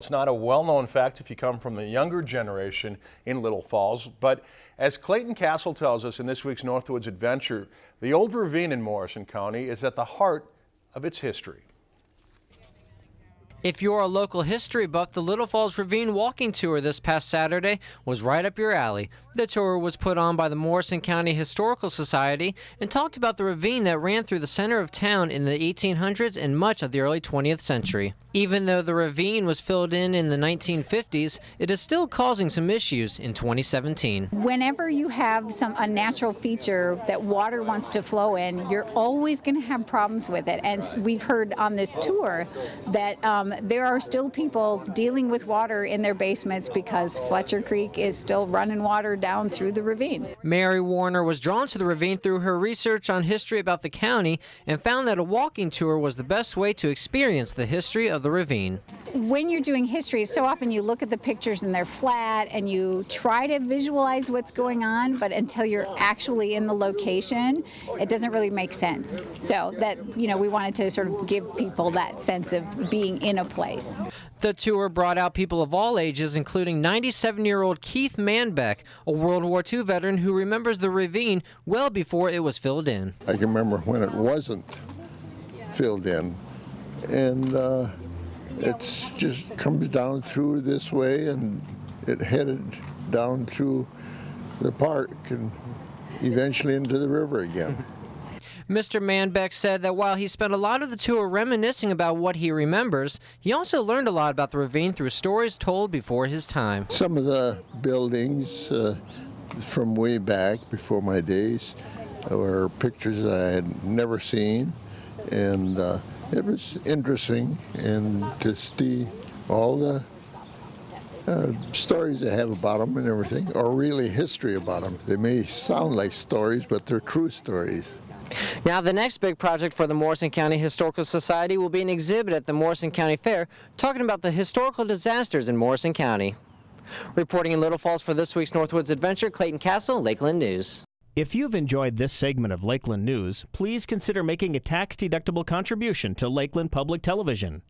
It's not a well-known fact if you come from the younger generation in Little Falls, but as Clayton Castle tells us in this week's Northwoods Adventure, the old ravine in Morrison County is at the heart of its history. If you're a local history buff, the Little Falls Ravine walking tour this past Saturday was right up your alley. The tour was put on by the Morrison County Historical Society and talked about the ravine that ran through the center of town in the 1800s and much of the early 20th century. Even though the ravine was filled in in the 1950s, it is still causing some issues in 2017. Whenever you have some unnatural feature that water wants to flow in, you're always going to have problems with it. And we've heard on this tour that um, there are still people dealing with water in their basements because Fletcher Creek is still running water down through the ravine. Mary Warner was drawn to the ravine through her research on history about the county and found that a walking tour was the best way to experience the history of of the ravine. When you're doing history, so often you look at the pictures and they're flat and you try to visualize what's going on, but until you're actually in the location, it doesn't really make sense. So that, you know, we wanted to sort of give people that sense of being in a place. The tour brought out people of all ages, including 97-year-old Keith Manbeck, a World War II veteran who remembers the ravine well before it was filled in. I can remember when it wasn't filled in, and uh, it's just comes down through this way and it headed down through the park and eventually into the river again. Mr. Manbeck said that while he spent a lot of the tour reminiscing about what he remembers, he also learned a lot about the ravine through stories told before his time. Some of the buildings uh, from way back before my days were pictures I had never seen and uh, it was interesting and to see all the uh, stories they have about them and everything, or really history about them. They may sound like stories, but they're true stories. Now, the next big project for the Morrison County Historical Society will be an exhibit at the Morrison County Fair talking about the historical disasters in Morrison County. Reporting in Little Falls for this week's Northwoods Adventure, Clayton Castle, Lakeland News. If you've enjoyed this segment of Lakeland News, please consider making a tax-deductible contribution to Lakeland Public Television.